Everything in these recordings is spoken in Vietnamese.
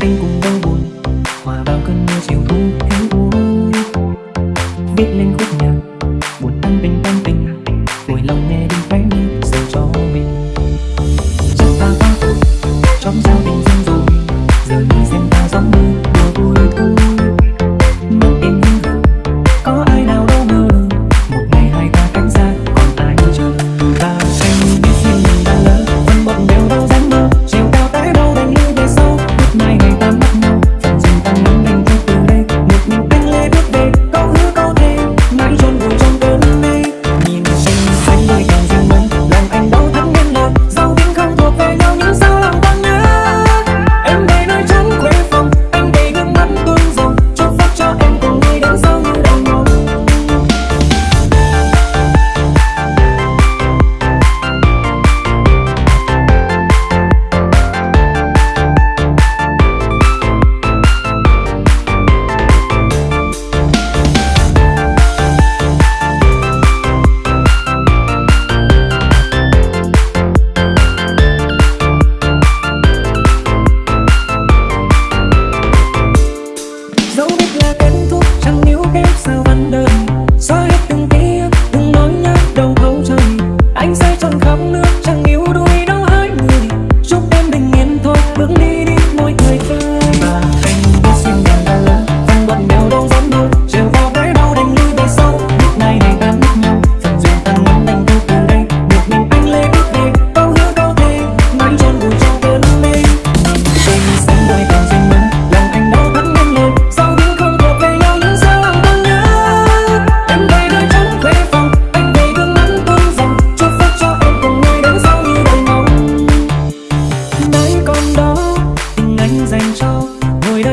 anh cùng đau buồn. Hòa vào cơn mưa chiều thu héo úa viết lên khúc nhạc, buồn tan tình tan tình. Vui lòng nghe đi khóe mi dành cho mình. Giờ ta quá rồi trong giao tình dần rồi giờ đi xem ta giống như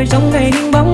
sống ngày nhưng bóng